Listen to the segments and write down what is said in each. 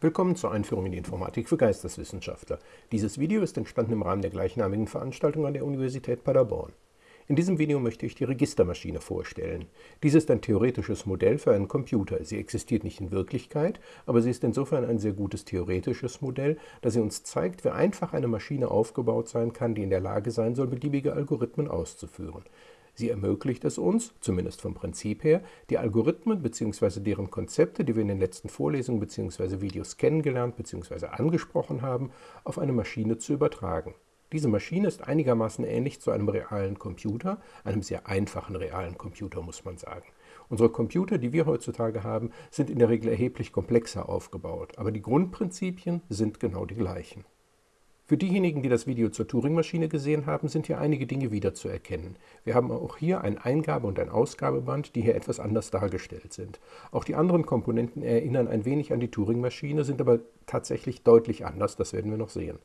Willkommen zur Einführung in die Informatik für Geisteswissenschaftler. Dieses Video ist entstanden im Rahmen der gleichnamigen Veranstaltung an der Universität Paderborn. In diesem Video möchte ich die Registermaschine vorstellen. Dies ist ein theoretisches Modell für einen Computer. Sie existiert nicht in Wirklichkeit, aber sie ist insofern ein sehr gutes theoretisches Modell, da sie uns zeigt, wie einfach eine Maschine aufgebaut sein kann, die in der Lage sein soll, beliebige Algorithmen auszuführen. Sie ermöglicht es uns, zumindest vom Prinzip her, die Algorithmen bzw. deren Konzepte, die wir in den letzten Vorlesungen bzw. Videos kennengelernt bzw. angesprochen haben, auf eine Maschine zu übertragen. Diese Maschine ist einigermaßen ähnlich zu einem realen Computer, einem sehr einfachen realen Computer, muss man sagen. Unsere Computer, die wir heutzutage haben, sind in der Regel erheblich komplexer aufgebaut, aber die Grundprinzipien sind genau die gleichen. Für diejenigen, die das Video zur Turing-Maschine gesehen haben, sind hier einige Dinge wiederzuerkennen. Wir haben auch hier ein Eingabe- und ein Ausgabeband, die hier etwas anders dargestellt sind. Auch die anderen Komponenten erinnern ein wenig an die Turing-Maschine, sind aber tatsächlich deutlich anders, das werden wir noch sehen.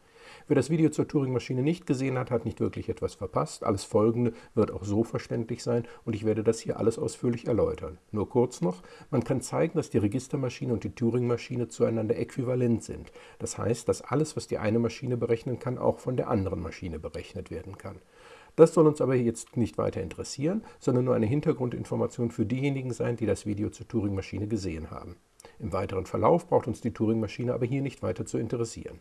Wer das Video zur Turing-Maschine nicht gesehen hat, hat nicht wirklich etwas verpasst. Alles Folgende wird auch so verständlich sein und ich werde das hier alles ausführlich erläutern. Nur kurz noch, man kann zeigen, dass die Registermaschine und die Turing-Maschine zueinander äquivalent sind. Das heißt, dass alles, was die eine Maschine berechnen kann, auch von der anderen Maschine berechnet werden kann. Das soll uns aber jetzt nicht weiter interessieren, sondern nur eine Hintergrundinformation für diejenigen sein, die das Video zur Turing-Maschine gesehen haben. Im weiteren Verlauf braucht uns die Turing-Maschine aber hier nicht weiter zu interessieren.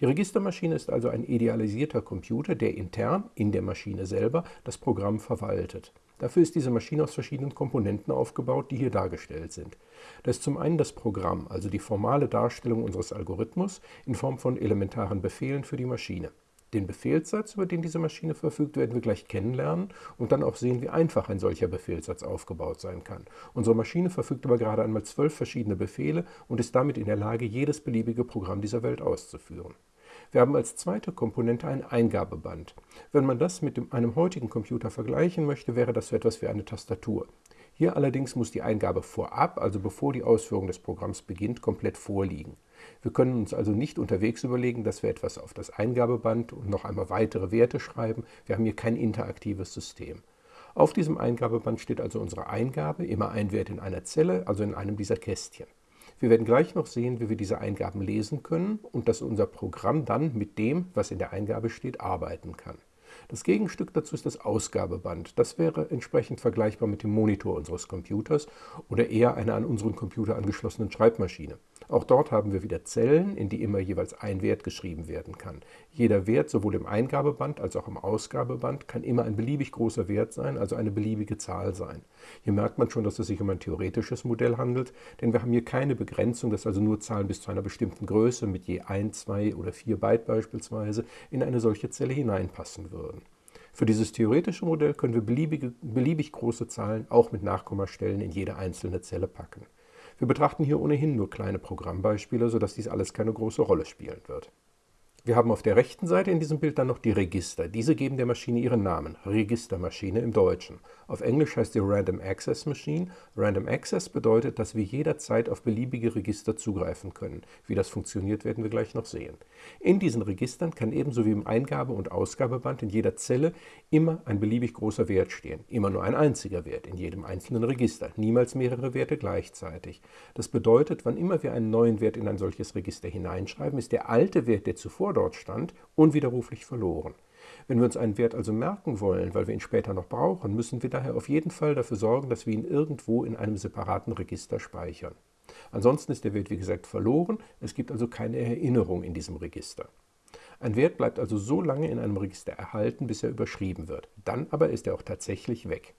Die Registermaschine ist also ein idealisierter Computer, der intern, in der Maschine selber, das Programm verwaltet. Dafür ist diese Maschine aus verschiedenen Komponenten aufgebaut, die hier dargestellt sind. Das ist zum einen das Programm, also die formale Darstellung unseres Algorithmus in Form von elementaren Befehlen für die Maschine. Den Befehlssatz, über den diese Maschine verfügt, werden wir gleich kennenlernen und dann auch sehen, wie einfach ein solcher Befehlssatz aufgebaut sein kann. Unsere Maschine verfügt aber gerade einmal zwölf verschiedene Befehle und ist damit in der Lage, jedes beliebige Programm dieser Welt auszuführen. Wir haben als zweite Komponente ein Eingabeband. Wenn man das mit dem, einem heutigen Computer vergleichen möchte, wäre das so etwas wie eine Tastatur. Hier allerdings muss die Eingabe vorab, also bevor die Ausführung des Programms beginnt, komplett vorliegen. Wir können uns also nicht unterwegs überlegen, dass wir etwas auf das Eingabeband und noch einmal weitere Werte schreiben. Wir haben hier kein interaktives System. Auf diesem Eingabeband steht also unsere Eingabe, immer ein Wert in einer Zelle, also in einem dieser Kästchen. Wir werden gleich noch sehen, wie wir diese Eingaben lesen können und dass unser Programm dann mit dem, was in der Eingabe steht, arbeiten kann. Das Gegenstück dazu ist das Ausgabeband. Das wäre entsprechend vergleichbar mit dem Monitor unseres Computers oder eher einer an unseren Computer angeschlossenen Schreibmaschine. Auch dort haben wir wieder Zellen, in die immer jeweils ein Wert geschrieben werden kann. Jeder Wert, sowohl im Eingabeband als auch im Ausgabeband, kann immer ein beliebig großer Wert sein, also eine beliebige Zahl sein. Hier merkt man schon, dass es sich um ein theoretisches Modell handelt, denn wir haben hier keine Begrenzung, dass also nur Zahlen bis zu einer bestimmten Größe mit je 1, 2 oder 4 Byte beispielsweise in eine solche Zelle hineinpassen würden. Für dieses theoretische Modell können wir beliebige, beliebig große Zahlen auch mit Nachkommastellen in jede einzelne Zelle packen. Wir betrachten hier ohnehin nur kleine Programmbeispiele, sodass dies alles keine große Rolle spielen wird. Wir haben auf der rechten Seite in diesem Bild dann noch die Register. Diese geben der Maschine ihren Namen, Registermaschine im Deutschen. Auf Englisch heißt sie Random Access Machine. Random Access bedeutet, dass wir jederzeit auf beliebige Register zugreifen können. Wie das funktioniert, werden wir gleich noch sehen. In diesen Registern kann ebenso wie im Eingabe- und Ausgabeband in jeder Zelle immer ein beliebig großer Wert stehen. Immer nur ein einziger Wert in jedem einzelnen Register, niemals mehrere Werte gleichzeitig. Das bedeutet, wann immer wir einen neuen Wert in ein solches Register hineinschreiben, ist der alte Wert, der zuvor zuvor dort stand, unwiderruflich verloren. Wenn wir uns einen Wert also merken wollen, weil wir ihn später noch brauchen, müssen wir daher auf jeden Fall dafür sorgen, dass wir ihn irgendwo in einem separaten Register speichern. Ansonsten ist der Wert, wie gesagt, verloren, es gibt also keine Erinnerung in diesem Register. Ein Wert bleibt also so lange in einem Register erhalten, bis er überschrieben wird. Dann aber ist er auch tatsächlich weg.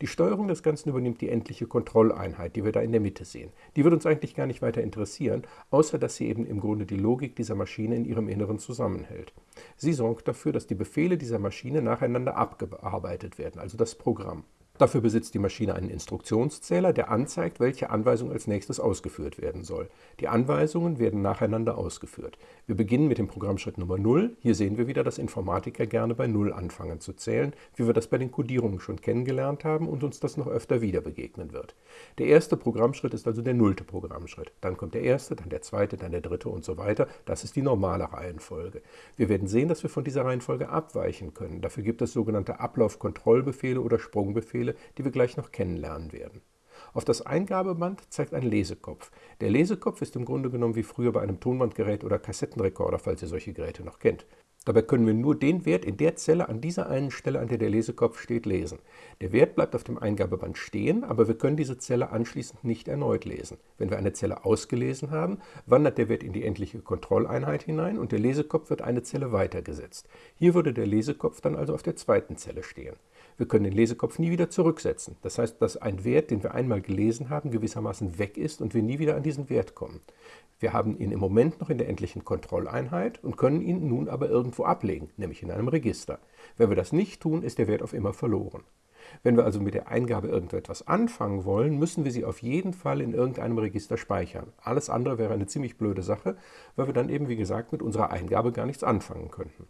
Die Steuerung des Ganzen übernimmt die endliche Kontrolleinheit, die wir da in der Mitte sehen. Die wird uns eigentlich gar nicht weiter interessieren, außer dass sie eben im Grunde die Logik dieser Maschine in ihrem Inneren zusammenhält. Sie sorgt dafür, dass die Befehle dieser Maschine nacheinander abgearbeitet werden, also das Programm. Dafür besitzt die Maschine einen Instruktionszähler, der anzeigt, welche Anweisung als nächstes ausgeführt werden soll. Die Anweisungen werden nacheinander ausgeführt. Wir beginnen mit dem Programmschritt Nummer 0. Hier sehen wir wieder, dass Informatiker gerne bei 0 anfangen zu zählen, wie wir das bei den Codierungen schon kennengelernt haben und uns das noch öfter wieder begegnen wird. Der erste Programmschritt ist also der nullte Programmschritt. Dann kommt der erste, dann der zweite, dann der dritte und so weiter. Das ist die normale Reihenfolge. Wir werden sehen, dass wir von dieser Reihenfolge abweichen können. Dafür gibt es sogenannte Ablaufkontrollbefehle oder Sprungbefehle, die wir gleich noch kennenlernen werden. Auf das Eingabeband zeigt ein Lesekopf. Der Lesekopf ist im Grunde genommen wie früher bei einem Tonbandgerät oder Kassettenrekorder, falls ihr solche Geräte noch kennt. Dabei können wir nur den Wert in der Zelle an dieser einen Stelle, an der der Lesekopf steht, lesen. Der Wert bleibt auf dem Eingabeband stehen, aber wir können diese Zelle anschließend nicht erneut lesen. Wenn wir eine Zelle ausgelesen haben, wandert der Wert in die endliche Kontrolleinheit hinein und der Lesekopf wird eine Zelle weitergesetzt. Hier würde der Lesekopf dann also auf der zweiten Zelle stehen. Wir können den Lesekopf nie wieder zurücksetzen. Das heißt, dass ein Wert, den wir einmal gelesen haben, gewissermaßen weg ist und wir nie wieder an diesen Wert kommen. Wir haben ihn im Moment noch in der endlichen Kontrolleinheit und können ihn nun aber irgendwo ablegen, nämlich in einem Register. Wenn wir das nicht tun, ist der Wert auf immer verloren. Wenn wir also mit der Eingabe irgendetwas anfangen wollen, müssen wir sie auf jeden Fall in irgendeinem Register speichern. Alles andere wäre eine ziemlich blöde Sache, weil wir dann eben, wie gesagt, mit unserer Eingabe gar nichts anfangen könnten.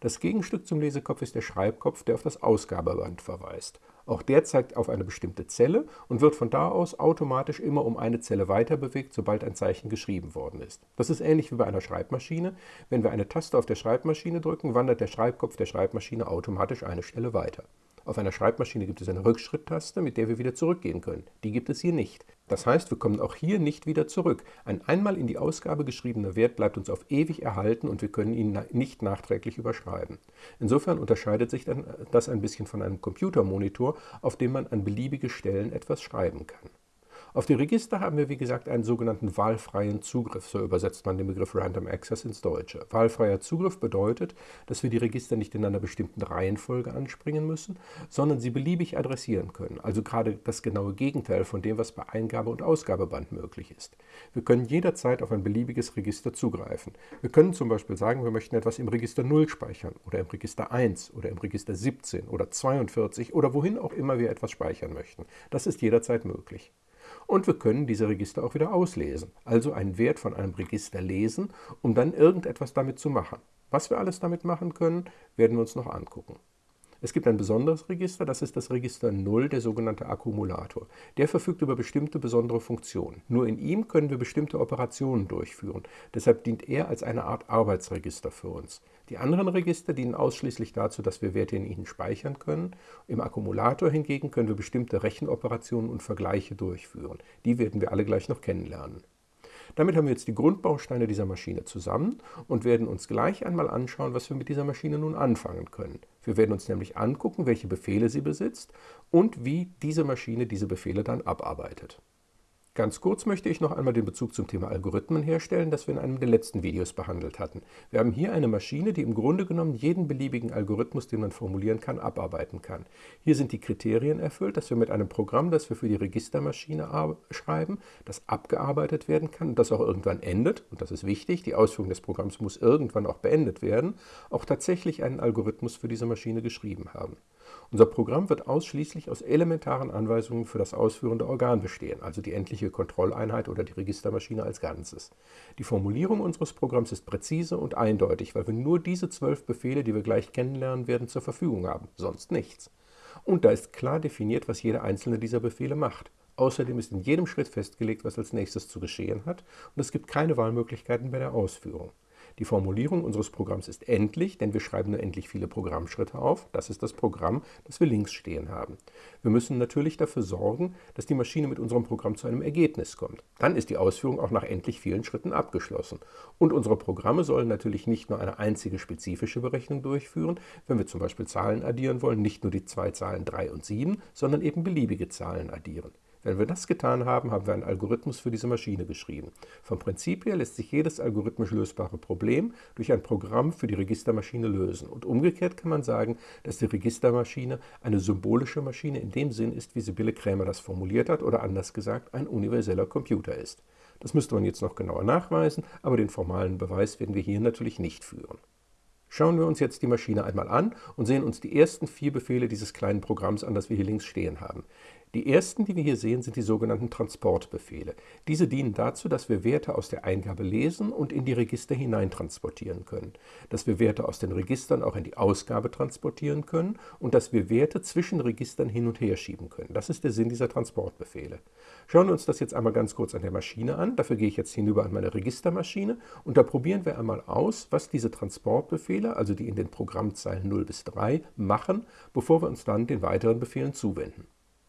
Das Gegenstück zum Lesekopf ist der Schreibkopf, der auf das Ausgabeband verweist. Auch der zeigt auf eine bestimmte Zelle und wird von da aus automatisch immer um eine Zelle weiter bewegt, sobald ein Zeichen geschrieben worden ist. Das ist ähnlich wie bei einer Schreibmaschine. Wenn wir eine Taste auf der Schreibmaschine drücken, wandert der Schreibkopf der Schreibmaschine automatisch eine Stelle weiter. Auf einer Schreibmaschine gibt es eine Rückschritttaste, mit der wir wieder zurückgehen können. Die gibt es hier nicht. Das heißt, wir kommen auch hier nicht wieder zurück. Ein einmal in die Ausgabe geschriebener Wert bleibt uns auf ewig erhalten und wir können ihn nicht nachträglich überschreiben. Insofern unterscheidet sich das ein bisschen von einem Computermonitor, auf dem man an beliebige Stellen etwas schreiben kann. Auf die Register haben wir, wie gesagt, einen sogenannten wahlfreien Zugriff. So übersetzt man den Begriff Random Access ins Deutsche. Wahlfreier Zugriff bedeutet, dass wir die Register nicht in einer bestimmten Reihenfolge anspringen müssen, sondern sie beliebig adressieren können. Also gerade das genaue Gegenteil von dem, was bei Eingabe- und Ausgabeband möglich ist. Wir können jederzeit auf ein beliebiges Register zugreifen. Wir können zum Beispiel sagen, wir möchten etwas im Register 0 speichern oder im Register 1 oder im Register 17 oder 42 oder wohin auch immer wir etwas speichern möchten. Das ist jederzeit möglich. Und wir können diese Register auch wieder auslesen, also einen Wert von einem Register lesen, um dann irgendetwas damit zu machen. Was wir alles damit machen können, werden wir uns noch angucken. Es gibt ein besonderes Register, das ist das Register 0, der sogenannte Akkumulator. Der verfügt über bestimmte besondere Funktionen. Nur in ihm können wir bestimmte Operationen durchführen. Deshalb dient er als eine Art Arbeitsregister für uns. Die anderen Register dienen ausschließlich dazu, dass wir Werte in ihnen speichern können. Im Akkumulator hingegen können wir bestimmte Rechenoperationen und Vergleiche durchführen. Die werden wir alle gleich noch kennenlernen. Damit haben wir jetzt die Grundbausteine dieser Maschine zusammen und werden uns gleich einmal anschauen, was wir mit dieser Maschine nun anfangen können. Wir werden uns nämlich angucken, welche Befehle sie besitzt und wie diese Maschine diese Befehle dann abarbeitet. Ganz kurz möchte ich noch einmal den Bezug zum Thema Algorithmen herstellen, das wir in einem der letzten Videos behandelt hatten. Wir haben hier eine Maschine, die im Grunde genommen jeden beliebigen Algorithmus, den man formulieren kann, abarbeiten kann. Hier sind die Kriterien erfüllt, dass wir mit einem Programm, das wir für die Registermaschine schreiben, das abgearbeitet werden kann und das auch irgendwann endet, und das ist wichtig, die Ausführung des Programms muss irgendwann auch beendet werden, auch tatsächlich einen Algorithmus für diese Maschine geschrieben haben. Unser Programm wird ausschließlich aus elementaren Anweisungen für das ausführende Organ bestehen, also die endliche Kontrolleinheit oder die Registermaschine als Ganzes. Die Formulierung unseres Programms ist präzise und eindeutig, weil wir nur diese zwölf Befehle, die wir gleich kennenlernen werden, zur Verfügung haben, sonst nichts. Und da ist klar definiert, was jeder einzelne dieser Befehle macht. Außerdem ist in jedem Schritt festgelegt, was als nächstes zu geschehen hat, und es gibt keine Wahlmöglichkeiten bei der Ausführung. Die Formulierung unseres Programms ist endlich, denn wir schreiben nur endlich viele Programmschritte auf. Das ist das Programm, das wir links stehen haben. Wir müssen natürlich dafür sorgen, dass die Maschine mit unserem Programm zu einem Ergebnis kommt. Dann ist die Ausführung auch nach endlich vielen Schritten abgeschlossen. Und unsere Programme sollen natürlich nicht nur eine einzige spezifische Berechnung durchführen, wenn wir zum Beispiel Zahlen addieren wollen, nicht nur die zwei Zahlen 3 und 7, sondern eben beliebige Zahlen addieren. Wenn wir das getan haben, haben wir einen Algorithmus für diese Maschine geschrieben. Vom Prinzip her lässt sich jedes algorithmisch lösbare Problem durch ein Programm für die Registermaschine lösen. Und umgekehrt kann man sagen, dass die Registermaschine eine symbolische Maschine in dem Sinn ist, wie Sibylle Krämer das formuliert hat, oder anders gesagt, ein universeller Computer ist. Das müsste man jetzt noch genauer nachweisen, aber den formalen Beweis werden wir hier natürlich nicht führen. Schauen wir uns jetzt die Maschine einmal an und sehen uns die ersten vier Befehle dieses kleinen Programms an, das wir hier links stehen haben. Die ersten, die wir hier sehen, sind die sogenannten Transportbefehle. Diese dienen dazu, dass wir Werte aus der Eingabe lesen und in die Register hineintransportieren können, dass wir Werte aus den Registern auch in die Ausgabe transportieren können und dass wir Werte zwischen Registern hin und her schieben können. Das ist der Sinn dieser Transportbefehle. Schauen wir uns das jetzt einmal ganz kurz an der Maschine an. Dafür gehe ich jetzt hinüber an meine Registermaschine und da probieren wir einmal aus, was diese Transportbefehle, also die in den Programmzeilen 0 bis 3, machen, bevor wir uns dann den weiteren Befehlen zuwenden.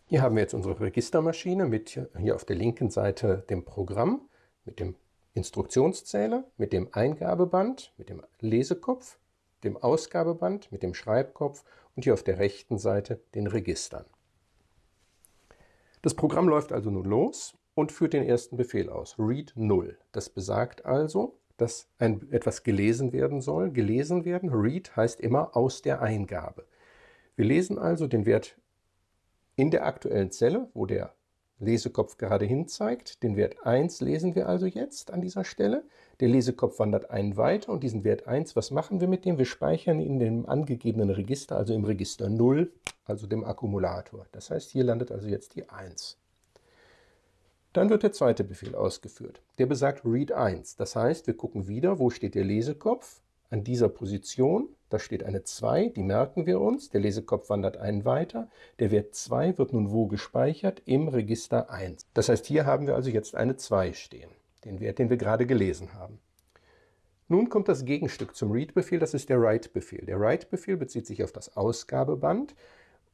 Hier haben wir jetzt unsere Registermaschine mit hier auf der linken Seite dem Programm, mit dem Instruktionszähler, mit dem Eingabeband, mit dem Lesekopf, dem Ausgabeband, mit dem Schreibkopf und hier auf der rechten Seite den Registern. Das Programm läuft also nun los und führt den ersten Befehl aus, read 0. Das besagt also, dass ein, etwas gelesen werden soll. Gelesen werden, read heißt immer aus der Eingabe. Wir lesen also den Wert in der aktuellen Zelle, wo der Lesekopf gerade hin zeigt. Den Wert 1 lesen wir also jetzt an dieser Stelle. Der Lesekopf wandert einen weiter und diesen Wert 1, was machen wir mit dem? Wir speichern ihn in dem angegebenen Register, also im Register 0, also dem Akkumulator. Das heißt, hier landet also jetzt die 1. Dann wird der zweite Befehl ausgeführt. Der besagt read 1. Das heißt, wir gucken wieder, wo steht der Lesekopf an dieser Position, da steht eine 2, die merken wir uns, der Lesekopf wandert einen weiter, der Wert 2 wird nun wo gespeichert? Im Register 1. Das heißt, hier haben wir also jetzt eine 2 stehen, den Wert, den wir gerade gelesen haben. Nun kommt das Gegenstück zum Read-Befehl, das ist der Write-Befehl. Der Write-Befehl bezieht sich auf das Ausgabeband.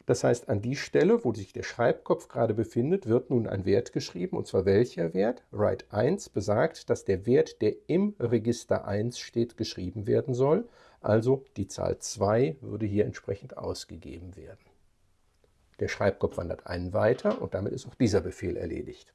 Das heißt, an die Stelle, wo sich der Schreibkopf gerade befindet, wird nun ein Wert geschrieben. Und zwar welcher Wert? Write 1 besagt, dass der Wert, der im Register 1 steht, geschrieben werden soll. Also die Zahl 2 würde hier entsprechend ausgegeben werden. Der Schreibkopf wandert einen weiter und damit ist auch dieser Befehl erledigt.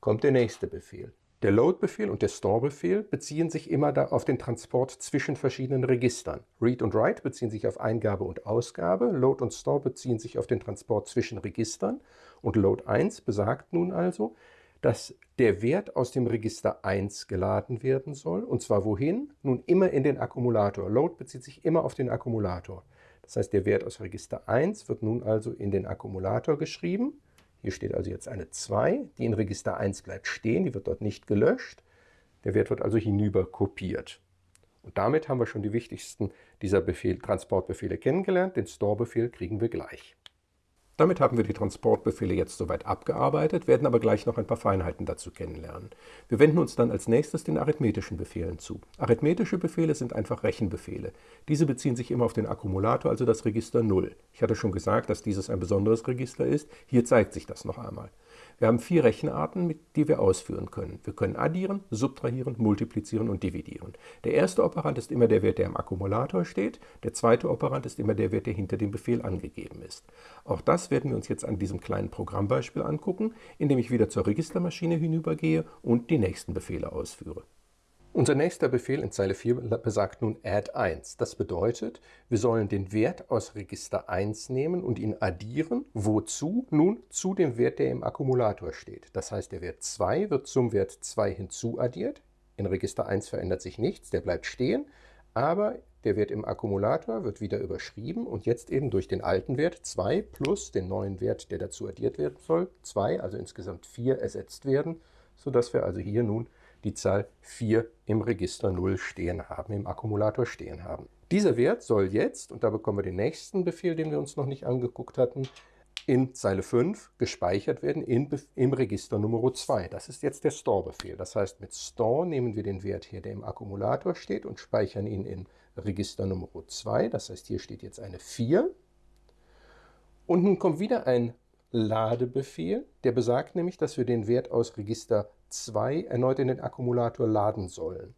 Kommt der nächste Befehl. Der Load-Befehl und der Store-Befehl beziehen sich immer auf den Transport zwischen verschiedenen Registern. Read und Write beziehen sich auf Eingabe und Ausgabe, Load und Store beziehen sich auf den Transport zwischen Registern und Load 1 besagt nun also, dass der Wert aus dem Register 1 geladen werden soll. Und zwar wohin? Nun immer in den Akkumulator. Load bezieht sich immer auf den Akkumulator. Das heißt, der Wert aus Register 1 wird nun also in den Akkumulator geschrieben hier steht also jetzt eine 2, die in Register 1 bleibt stehen, die wird dort nicht gelöscht. Der Wert wird also hinüber kopiert. Und damit haben wir schon die wichtigsten dieser Befehl, Transportbefehle kennengelernt. Den Store-Befehl kriegen wir gleich. Damit haben wir die Transportbefehle jetzt soweit abgearbeitet, werden aber gleich noch ein paar Feinheiten dazu kennenlernen. Wir wenden uns dann als nächstes den arithmetischen Befehlen zu. Arithmetische Befehle sind einfach Rechenbefehle. Diese beziehen sich immer auf den Akkumulator, also das Register 0. Ich hatte schon gesagt, dass dieses ein besonderes Register ist. Hier zeigt sich das noch einmal. Wir haben vier Rechenarten, die wir ausführen können. Wir können addieren, subtrahieren, multiplizieren und dividieren. Der erste Operand ist immer der Wert, der im Akkumulator steht. Der zweite Operand ist immer der Wert, der hinter dem Befehl angegeben ist. Auch das werden wir uns jetzt an diesem kleinen Programmbeispiel angucken, indem ich wieder zur Registermaschine hinübergehe und die nächsten Befehle ausführe. Unser nächster Befehl in Zeile 4 besagt nun add 1. Das bedeutet, wir sollen den Wert aus Register 1 nehmen und ihn addieren. Wozu? Nun zu dem Wert, der im Akkumulator steht. Das heißt, der Wert 2 wird zum Wert 2 hinzuaddiert. In Register 1 verändert sich nichts, der bleibt stehen. Aber der Wert im Akkumulator wird wieder überschrieben und jetzt eben durch den alten Wert 2 plus den neuen Wert, der dazu addiert werden soll, 2, also insgesamt 4 ersetzt werden, sodass wir also hier nun die Zahl 4 im Register 0 stehen haben, im Akkumulator stehen haben. Dieser Wert soll jetzt, und da bekommen wir den nächsten Befehl, den wir uns noch nicht angeguckt hatten, in Zeile 5 gespeichert werden in, im Register Nummer 2. Das ist jetzt der Store-Befehl. Das heißt, mit Store nehmen wir den Wert hier, der im Akkumulator steht, und speichern ihn in Register Nummer 2. Das heißt, hier steht jetzt eine 4. Und nun kommt wieder ein Ladebefehl, der besagt nämlich, dass wir den Wert aus Register 2 erneut in den Akkumulator laden sollen.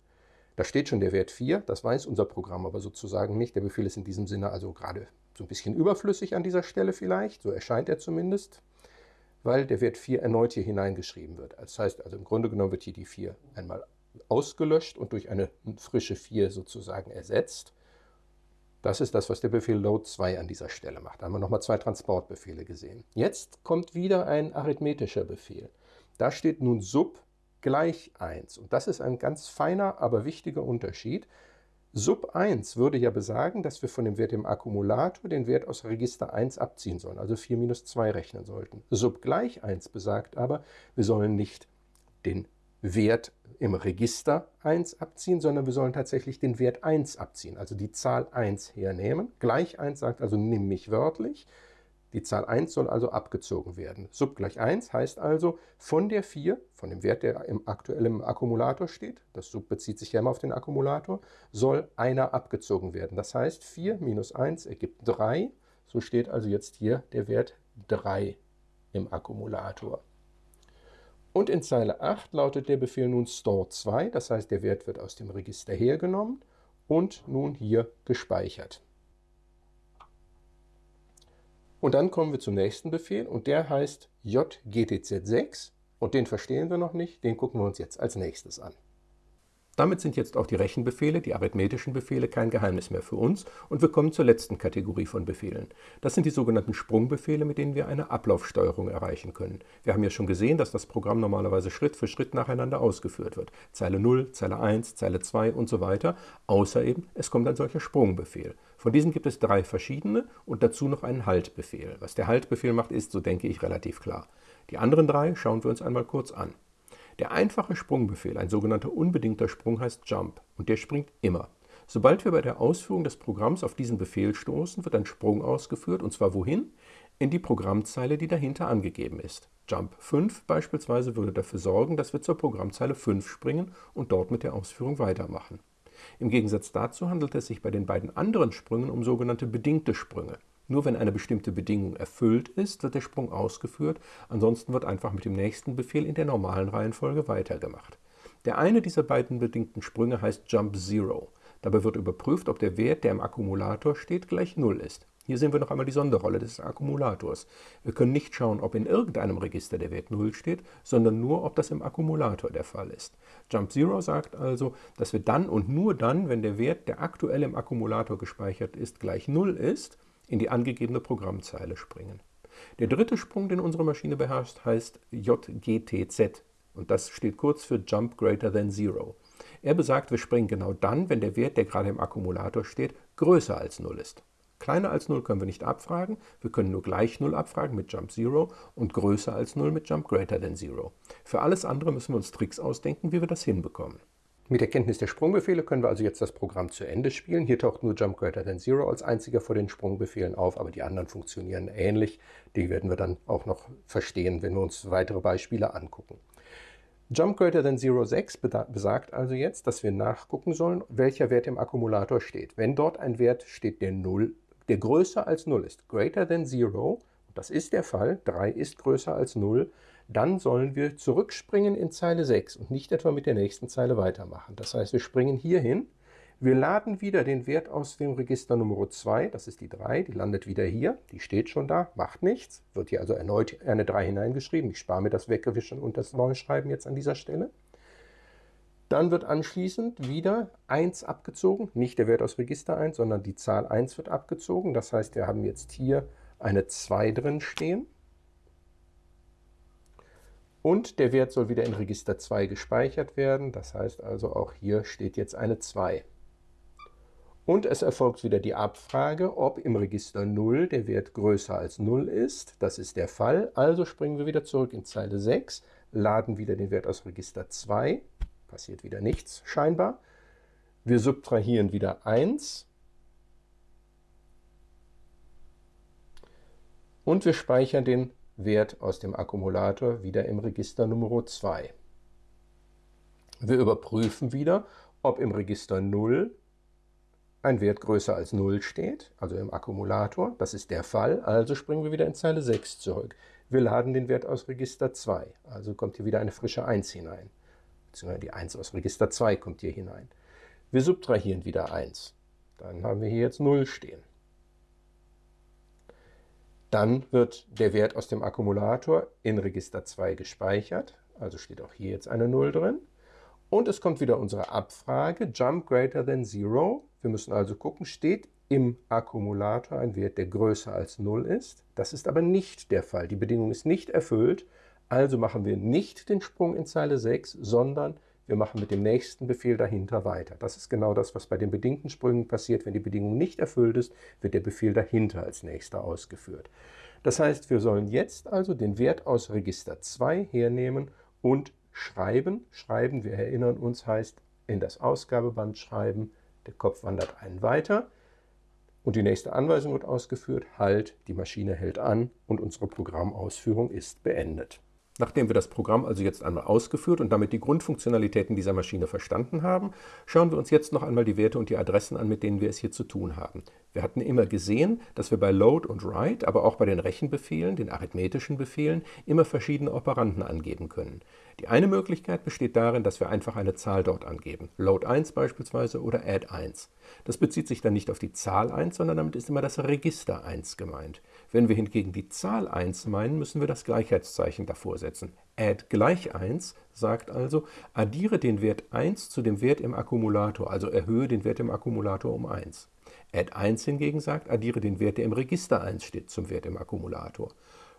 Da steht schon der Wert 4, das weiß unser Programm aber sozusagen nicht. Der Befehl ist in diesem Sinne also gerade so ein bisschen überflüssig an dieser Stelle vielleicht, so erscheint er zumindest, weil der Wert 4 erneut hier hineingeschrieben wird. Das heißt also im Grunde genommen wird hier die 4 einmal ausgelöscht und durch eine frische 4 sozusagen ersetzt. Das ist das, was der Befehl load 2 an dieser Stelle macht. Da haben wir nochmal zwei Transportbefehle gesehen. Jetzt kommt wieder ein arithmetischer Befehl. Da steht nun sub gleich 1. Und das ist ein ganz feiner, aber wichtiger Unterschied. Sub 1 würde ja besagen, dass wir von dem Wert im Akkumulator den Wert aus Register 1 abziehen sollen, also 4 minus 2 rechnen sollten. Sub gleich 1 besagt aber, wir sollen nicht den Wert im Register 1 abziehen, sondern wir sollen tatsächlich den Wert 1 abziehen, also die Zahl 1 hernehmen. Gleich 1 sagt also, nimm mich wörtlich. Die Zahl 1 soll also abgezogen werden. Sub gleich 1 heißt also, von der 4, von dem Wert, der im aktuellen Akkumulator steht, das Sub bezieht sich ja immer auf den Akkumulator, soll einer abgezogen werden. Das heißt, 4 minus 1 ergibt 3. So steht also jetzt hier der Wert 3 im Akkumulator. Und in Zeile 8 lautet der Befehl nun store 2, das heißt der Wert wird aus dem Register hergenommen und nun hier gespeichert. Und dann kommen wir zum nächsten Befehl und der heißt jgtz6 und den verstehen wir noch nicht, den gucken wir uns jetzt als nächstes an. Damit sind jetzt auch die Rechenbefehle, die arithmetischen Befehle, kein Geheimnis mehr für uns und wir kommen zur letzten Kategorie von Befehlen. Das sind die sogenannten Sprungbefehle, mit denen wir eine Ablaufsteuerung erreichen können. Wir haben ja schon gesehen, dass das Programm normalerweise Schritt für Schritt nacheinander ausgeführt wird. Zeile 0, Zeile 1, Zeile 2 und so weiter, außer eben, es kommt ein solcher Sprungbefehl. Von diesen gibt es drei verschiedene und dazu noch einen Haltbefehl. Was der Haltbefehl macht, ist, so denke ich, relativ klar. Die anderen drei schauen wir uns einmal kurz an. Der einfache Sprungbefehl, ein sogenannter unbedingter Sprung, heißt Jump und der springt immer. Sobald wir bei der Ausführung des Programms auf diesen Befehl stoßen, wird ein Sprung ausgeführt und zwar wohin? In die Programmzeile, die dahinter angegeben ist. Jump 5 beispielsweise würde dafür sorgen, dass wir zur Programmzeile 5 springen und dort mit der Ausführung weitermachen. Im Gegensatz dazu handelt es sich bei den beiden anderen Sprüngen um sogenannte bedingte Sprünge. Nur wenn eine bestimmte Bedingung erfüllt ist, wird der Sprung ausgeführt, ansonsten wird einfach mit dem nächsten Befehl in der normalen Reihenfolge weitergemacht. Der eine dieser beiden bedingten Sprünge heißt Jump Zero. Dabei wird überprüft, ob der Wert, der im Akkumulator steht, gleich 0 ist. Hier sehen wir noch einmal die Sonderrolle des Akkumulators. Wir können nicht schauen, ob in irgendeinem Register der Wert 0 steht, sondern nur, ob das im Akkumulator der Fall ist. Jump Zero sagt also, dass wir dann und nur dann, wenn der Wert, der aktuell im Akkumulator gespeichert ist, gleich 0 ist, in die angegebene Programmzeile springen. Der dritte Sprung, den unsere Maschine beherrscht, heißt JGTZ und das steht kurz für Jump Greater Than Zero. Er besagt, wir springen genau dann, wenn der Wert, der gerade im Akkumulator steht, größer als 0 ist. Kleiner als 0 können wir nicht abfragen, wir können nur gleich 0 abfragen mit Jump Zero und größer als 0 mit Jump Greater Than Zero. Für alles andere müssen wir uns Tricks ausdenken, wie wir das hinbekommen. Mit der Kenntnis der Sprungbefehle können wir also jetzt das Programm zu Ende spielen. Hier taucht nur Jump Greater Than Zero als einziger vor den Sprungbefehlen auf, aber die anderen funktionieren ähnlich. Die werden wir dann auch noch verstehen, wenn wir uns weitere Beispiele angucken. Jump Greater Than Zero 6 besagt also jetzt, dass wir nachgucken sollen, welcher Wert im Akkumulator steht. Wenn dort ein Wert steht, der 0, der größer als 0 ist, greater than 0, das ist der Fall, 3 ist größer als 0, dann sollen wir zurückspringen in Zeile 6 und nicht etwa mit der nächsten Zeile weitermachen. Das heißt, wir springen hier hin, wir laden wieder den Wert aus dem Register Nummer 2, das ist die 3, die landet wieder hier, die steht schon da, macht nichts, wird hier also erneut eine 3 hineingeschrieben. Ich spare mir das Weggewischen und das Neuschreiben jetzt an dieser Stelle. Dann wird anschließend wieder 1 abgezogen, nicht der Wert aus Register 1, sondern die Zahl 1 wird abgezogen. Das heißt, wir haben jetzt hier eine 2 drin stehen. Und der Wert soll wieder in Register 2 gespeichert werden. Das heißt also, auch hier steht jetzt eine 2. Und es erfolgt wieder die Abfrage, ob im Register 0 der Wert größer als 0 ist. Das ist der Fall. Also springen wir wieder zurück in Zeile 6, laden wieder den Wert aus Register 2. Passiert wieder nichts scheinbar. Wir subtrahieren wieder 1. Und wir speichern den Wert aus dem Akkumulator wieder im Register Nummer 2. Wir überprüfen wieder, ob im Register 0 ein Wert größer als 0 steht, also im Akkumulator. Das ist der Fall, also springen wir wieder in Zeile 6 zurück. Wir laden den Wert aus Register 2, also kommt hier wieder eine frische 1 hinein. Beziehungsweise die 1 aus Register 2 kommt hier hinein. Wir subtrahieren wieder 1. Dann haben wir hier jetzt 0 stehen. Dann wird der Wert aus dem Akkumulator in Register 2 gespeichert, also steht auch hier jetzt eine 0 drin. Und es kommt wieder unsere Abfrage, Jump greater than 0. Wir müssen also gucken, steht im Akkumulator ein Wert, der größer als 0 ist. Das ist aber nicht der Fall. Die Bedingung ist nicht erfüllt, also machen wir nicht den Sprung in Zeile 6, sondern wir machen mit dem nächsten Befehl dahinter weiter. Das ist genau das, was bei den bedingten Sprüngen passiert. Wenn die Bedingung nicht erfüllt ist, wird der Befehl dahinter als nächster ausgeführt. Das heißt, wir sollen jetzt also den Wert aus Register 2 hernehmen und schreiben. Schreiben, wir erinnern uns, heißt in das Ausgabeband schreiben. Der Kopf wandert einen weiter und die nächste Anweisung wird ausgeführt. Halt, die Maschine hält an und unsere Programmausführung ist beendet. Nachdem wir das Programm also jetzt einmal ausgeführt und damit die Grundfunktionalitäten dieser Maschine verstanden haben, schauen wir uns jetzt noch einmal die Werte und die Adressen an, mit denen wir es hier zu tun haben. Wir hatten immer gesehen, dass wir bei Load und Write, aber auch bei den Rechenbefehlen, den arithmetischen Befehlen, immer verschiedene Operanden angeben können. Die eine Möglichkeit besteht darin, dass wir einfach eine Zahl dort angeben, Load 1 beispielsweise oder Add 1. Das bezieht sich dann nicht auf die Zahl 1, sondern damit ist immer das Register 1 gemeint. Wenn wir hingegen die Zahl 1 meinen, müssen wir das Gleichheitszeichen davor setzen. Add gleich 1 sagt also, addiere den Wert 1 zu dem Wert im Akkumulator, also erhöhe den Wert im Akkumulator um 1. Add 1 hingegen sagt, addiere den Wert, der im Register 1 steht, zum Wert im Akkumulator.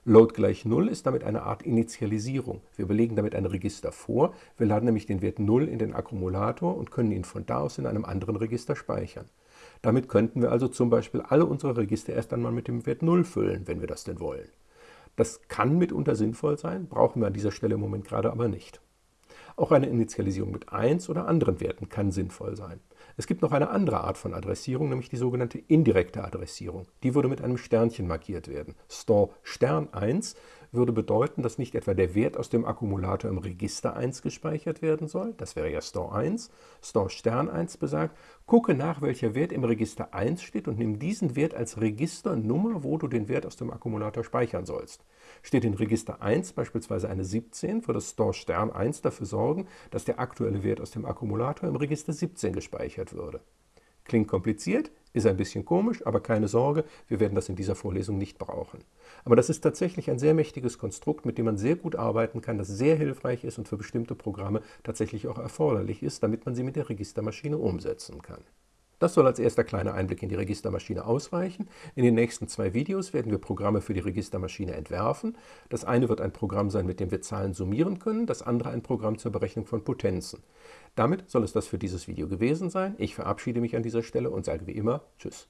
Load gleich 0 ist damit eine Art Initialisierung. Wir belegen damit ein Register vor, wir laden nämlich den Wert 0 in den Akkumulator und können ihn von da aus in einem anderen Register speichern. Damit könnten wir also zum Beispiel alle unsere Register erst einmal mit dem Wert 0 füllen, wenn wir das denn wollen. Das kann mitunter sinnvoll sein, brauchen wir an dieser Stelle im Moment gerade aber nicht. Auch eine Initialisierung mit 1 oder anderen Werten kann sinnvoll sein. Es gibt noch eine andere Art von Adressierung, nämlich die sogenannte indirekte Adressierung. Die würde mit einem Sternchen markiert werden. Store Stern 1 würde bedeuten, dass nicht etwa der Wert aus dem Akkumulator im Register 1 gespeichert werden soll, das wäre ja Store 1. Store Stern 1 besagt, gucke nach, welcher Wert im Register 1 steht und nimm diesen Wert als Registernummer, wo du den Wert aus dem Akkumulator speichern sollst. Steht in Register 1 beispielsweise eine 17, würde Store Stern 1 dafür sorgen, dass der aktuelle Wert aus dem Akkumulator im Register 17 gespeichert würde. Klingt kompliziert, ist ein bisschen komisch, aber keine Sorge, wir werden das in dieser Vorlesung nicht brauchen. Aber das ist tatsächlich ein sehr mächtiges Konstrukt, mit dem man sehr gut arbeiten kann, das sehr hilfreich ist und für bestimmte Programme tatsächlich auch erforderlich ist, damit man sie mit der Registermaschine umsetzen kann. Das soll als erster kleiner Einblick in die Registermaschine ausreichen. In den nächsten zwei Videos werden wir Programme für die Registermaschine entwerfen. Das eine wird ein Programm sein, mit dem wir Zahlen summieren können, das andere ein Programm zur Berechnung von Potenzen. Damit soll es das für dieses Video gewesen sein. Ich verabschiede mich an dieser Stelle und sage wie immer Tschüss.